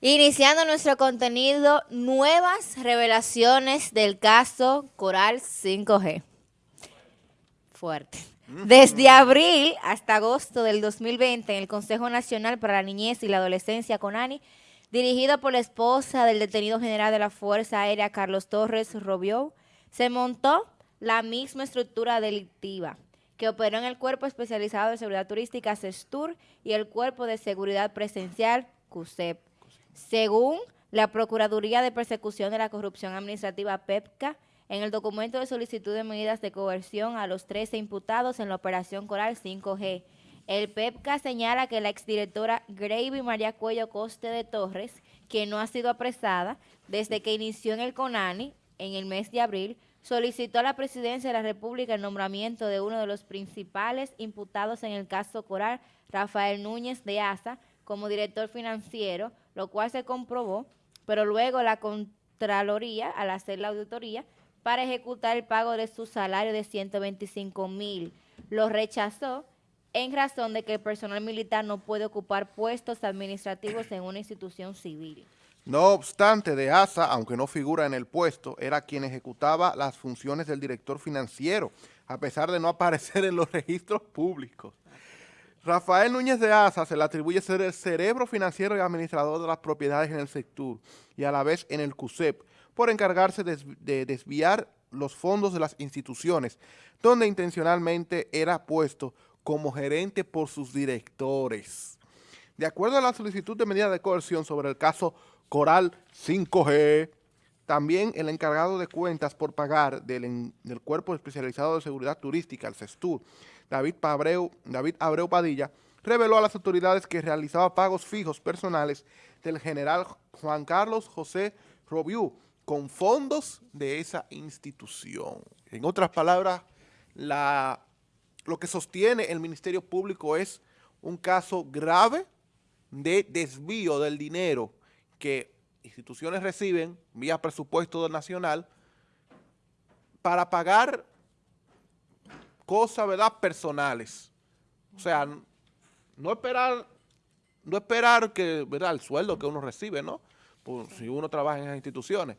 Iniciando nuestro contenido, nuevas revelaciones del caso Coral 5G. Fuerte. Desde abril hasta agosto del 2020, en el Consejo Nacional para la Niñez y la Adolescencia, CONANI, dirigido por la esposa del detenido general de la Fuerza Aérea, Carlos Torres Robió, se montó la misma estructura delictiva que operó en el Cuerpo Especializado de Seguridad Turística, CESTUR, y el Cuerpo de Seguridad Presencial, CUSEP según la Procuraduría de Persecución de la Corrupción Administrativa PEPCA, en el documento de solicitud de medidas de coerción a los 13 imputados en la Operación Coral 5G, el PEPCA señala que la exdirectora Gravy María Cuello Coste de Torres, que no ha sido apresada desde que inició en el CONANI en el mes de abril, solicitó a la Presidencia de la República el nombramiento de uno de los principales imputados en el caso Coral, Rafael Núñez de Asa, como director financiero, lo cual se comprobó, pero luego la Contraloría, al hacer la auditoría, para ejecutar el pago de su salario de 125 mil, lo rechazó en razón de que el personal militar no puede ocupar puestos administrativos en una institución civil. No obstante, de ASA, aunque no figura en el puesto, era quien ejecutaba las funciones del director financiero, a pesar de no aparecer en los registros públicos. Rafael Núñez de Asa se le atribuye ser el cerebro financiero y administrador de las propiedades en el sector y a la vez en el CUSEP por encargarse de desviar los fondos de las instituciones, donde intencionalmente era puesto como gerente por sus directores. De acuerdo a la solicitud de medida de coerción sobre el caso Coral 5G, también el encargado de cuentas por pagar del, del Cuerpo Especializado de Seguridad Turística, el CESTUR, David, Abreu, David Abreu Padilla, reveló a las autoridades que realizaba pagos fijos personales del general Juan Carlos José Robiú con fondos de esa institución. En otras palabras, la, lo que sostiene el Ministerio Público es un caso grave de desvío del dinero que instituciones reciben vía presupuesto nacional para pagar cosas, ¿verdad?, personales. O sea, no esperar, no esperar que, ¿verdad?, el sueldo que uno recibe, ¿no? si uno trabaja en esas instituciones,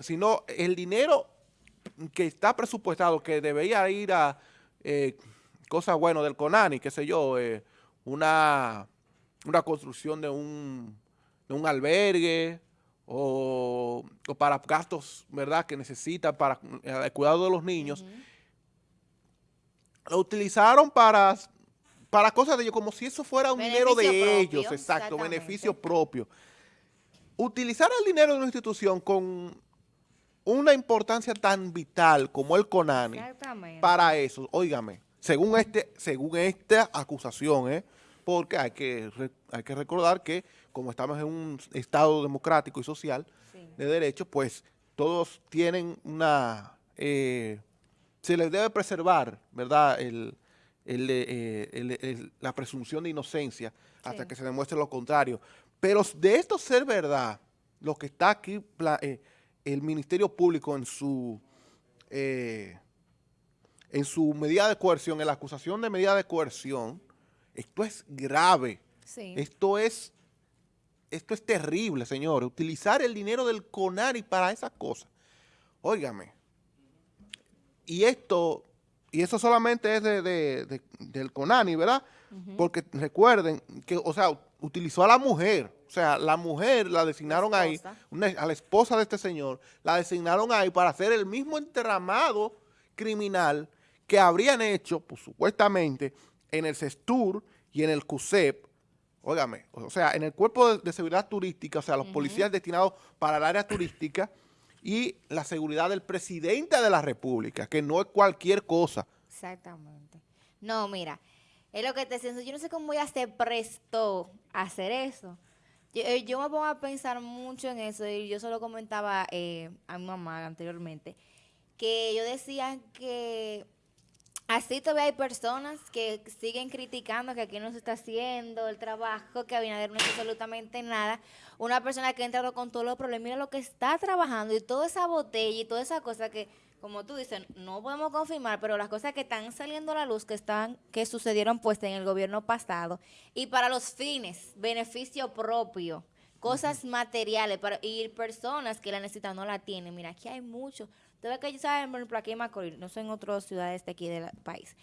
sino el dinero que está presupuestado, que debería ir a eh, cosas, bueno, del CONANI, qué sé yo, eh, una, una construcción de un, de un albergue o, para gastos, ¿verdad?, que necesita para el cuidado de los niños, lo utilizaron para, para cosas de ellos, como si eso fuera un dinero de ellos, exacto, beneficio propio. Utilizar el dinero de una institución con una importancia tan vital como el CONANI para eso, óigame, según este, según esta acusación, ¿eh? Porque hay que, hay que recordar que como estamos en un estado democrático y social de derechos, pues todos tienen una eh, se les debe preservar, ¿verdad?, eh, la presunción de inocencia hasta que se demuestre lo contrario. Pero de esto ser verdad, lo que está aquí, eh, el Ministerio Público en su, eh, en su medida de coerción, en la acusación de medida de coerción, esto es grave. Esto es esto es terrible, señores. Utilizar el dinero del CONARI para esas cosas. Óigame, y esto, y eso solamente es de, del CONANI, ¿verdad? Porque recuerden que, o sea, utilizó a la mujer, o sea, la mujer la designaron ahí, a la esposa de este señor, la designaron ahí para hacer el mismo entramado criminal que habrían hecho, pues, supuestamente, en el CESTUR y en el CUSEP, óigame, o sea, en el Cuerpo de, Seguridad Turística, o sea, los policías destinados para el área turística, y la seguridad del presidente de la República, que no es cualquier cosa. Exactamente. No, mira, es lo que te siento. Yo no sé cómo ya se prestó a hacer eso. Yo, eh, me pongo a pensar mucho en eso y yo solo comentaba eh, a mi mamá anteriormente que yo decía que Así todavía hay personas que siguen criticando que aquí no se está haciendo el trabajo, que Abinader no hace absolutamente nada. Una persona que ha entrado con todos los problemas, mira lo que está trabajando y toda esa botella y toda esa cosa que, como tú dices, no podemos confirmar, pero las cosas que están saliendo a la luz, que están, que sucedieron pues en el gobierno pasado, y para los fines, beneficio propio, cosas materiales para, y personas que la necesitan no la tienen. Mira, aquí hay mucho. Ustedes que saben, por ejemplo, aquí en Macorís, no son en otras ciudades de aquí del país.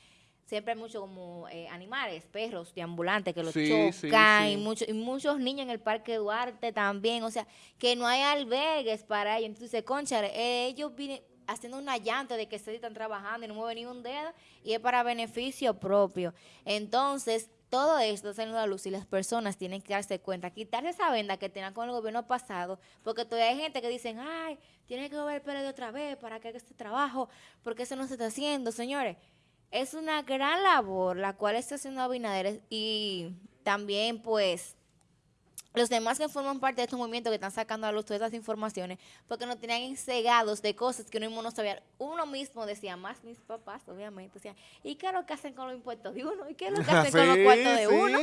Siempre hay mucho como eh, animales, perros deambulantes que los chocan Y, mucho, y muchos niños en el Parque Duarte también. O sea, que no hay albergues para ellos. Entonces, concha, eh, ellos vienen haciendo una llanta de que se están trabajando y no mueven ni un dedo y es para beneficio propio. Entonces, todo esto saliendo a la luz y las personas tienen que darse cuenta, quitarse esa venda que tenían con el gobierno pasado, porque todavía hay gente que dicen, ay, tiene que volver el de otra vez para que haga este trabajo, porque eso no se está haciendo, señores. Es una gran labor la cual está haciendo Abinader y también pues los demás que forman parte de este movimiento que están sacando a luz todas estas informaciones, porque nos tenían ensegados de cosas que uno mismo no sabía. Uno mismo decía, más mis papás, obviamente, decían, ¿y qué es lo que hacen con los impuestos de uno? ¿Y qué es lo que hacen con los cuartos de uno?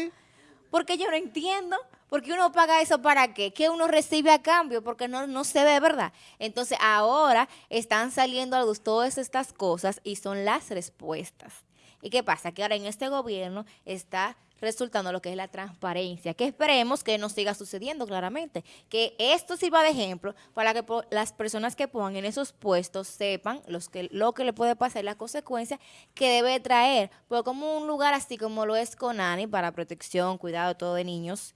Porque yo no entiendo, porque uno paga eso para qué, ¿Qué uno recibe a cambio, porque no, no se ve, ¿verdad? Entonces ahora están saliendo a luz todas estas cosas y son las respuestas. ¿Y qué pasa? Que ahora en este gobierno está resultando lo que es la transparencia, que esperemos que no siga sucediendo claramente, que esto sirva de ejemplo para que las personas que pongan en esos puestos sepan los que, lo que le puede pasar, las consecuencias que debe traer, porque como un lugar así como lo es Conani para protección, cuidado todo de niños,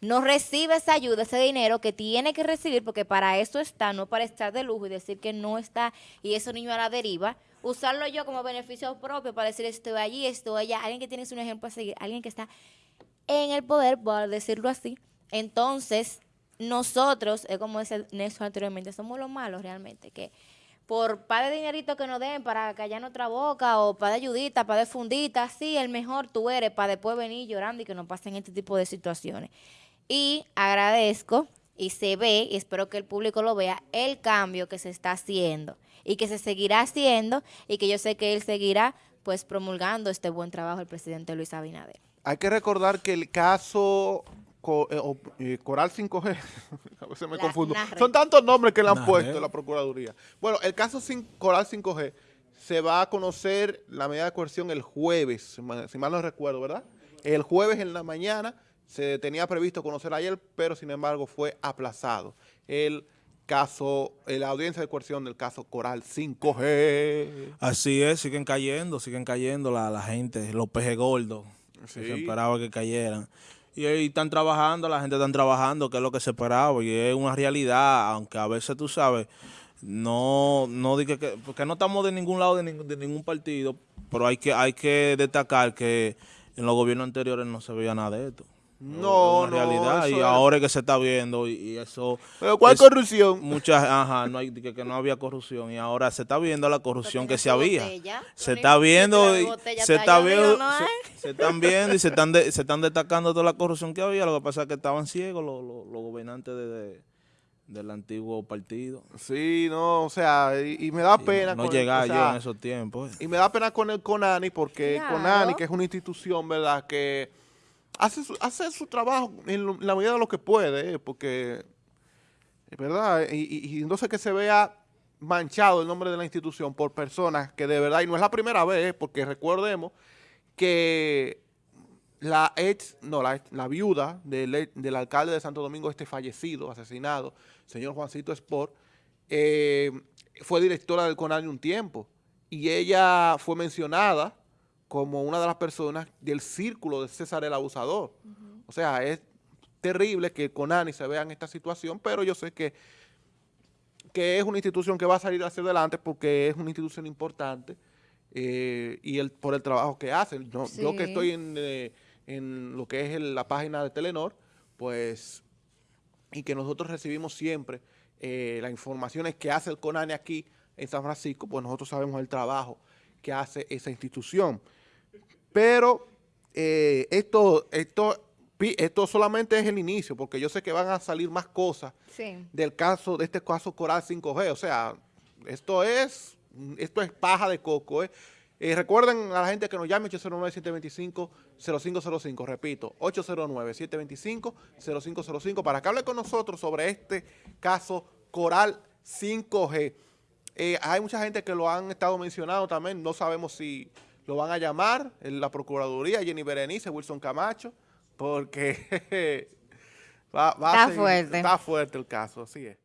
no recibe esa ayuda, ese dinero que tiene que recibir, porque para eso está, no para estar de lujo y decir que no está y esos niños a la deriva, usarlo yo como beneficio propio para decir estoy allí, estoy allá, alguien que tiene un ejemplo a seguir, alguien que está en el poder, por decirlo así. Entonces, nosotros, es como decía Néstor anteriormente, somos los malos realmente, que por par de dinerito que nos den para callar nuestra boca o para de ayudita, para de fundita, sí, el mejor tú eres para después venir llorando y que no pasen este tipo de situaciones. Y agradezco y se ve, y espero que el público lo vea, el cambio que se está haciendo y que se seguirá haciendo y que yo sé que él seguirá pues promulgando este buen trabajo el presidente Luis Abinader. Hay que recordar que el caso eh, eh, Coral 5G, a veces me confundo, son tantos nombres que le han puesto la Procuraduría. Bueno, el caso Coral 5G se va a conocer la medida de coerción el jueves, si mal no recuerdo, ¿verdad? El jueves en la mañana se tenía previsto conocer ayer, pero sin embargo fue aplazado. El caso, la audiencia de coerción del caso Coral 5G. Así es, siguen cayendo, siguen cayendo la, la gente, los pejes gordos, se esperaba que cayeran. Y ahí están trabajando, la gente está trabajando, que es lo que se esperaba, y es una realidad, aunque a veces tú sabes, no, no que, porque no estamos de ningún lado de, de ningún partido, pero hay que, hay que destacar que en los gobiernos anteriores no se veía nada de esto. No, no, realidad y ahora es que se está viendo y, eso pero cuál corrupción muchas ajá no hay que, que, no había corrupción y ahora se está viendo la corrupción que se había. se está viendo y se está viendo se, están viendo y se están se están destacando toda la corrupción que había. Lo que pasa es que estaban ciegos los, gobernantes de, del antiguo partido. Sí no o sea y, me da pena no, llegar yo en esos tiempos. y me da pena con el Conani porque Conani que es una institución verdad que hace su, hace su trabajo en, la medida de lo que puede, porque, ¿verdad? Y, y, entonces que se vea manchado el nombre de la institución por personas que de verdad, y no es la primera vez, porque recordemos que la ex, no, la, la viuda del, del, alcalde de Santo Domingo, este fallecido, asesinado, señor Juancito Sport, eh, fue directora del CONAL un tiempo, y ella fue mencionada como una de las personas del círculo de César el Abusador. O sea, es terrible que Conani se vea en esta situación, pero yo sé que, que es una institución que va a salir hacia adelante porque es una institución importante eh, y el, por el trabajo que hacen. Yo, que estoy en, eh, en, lo que es la página de Telenor, pues, y que nosotros recibimos siempre eh, las informaciones que hace el CONANI aquí en San Francisco, pues nosotros sabemos el trabajo que hace esa institución. Pero eh, esto, esto, esto solamente es el inicio, porque yo sé que van a salir más cosas del caso, de este caso Coral 5G. O sea, esto es, esto es paja de coco. ¿eh? Eh, recuerden a la gente que nos llame 809-725-0505, repito, 809-725-0505 para que hable con nosotros sobre este caso Coral 5G. hay mucha gente que lo han estado mencionando también, no sabemos si lo van a llamar en la Procuraduría, Jenny Berenice, Wilson Camacho, porque, Va, va a Está seguir- fuerte. Está fuerte el caso, así es.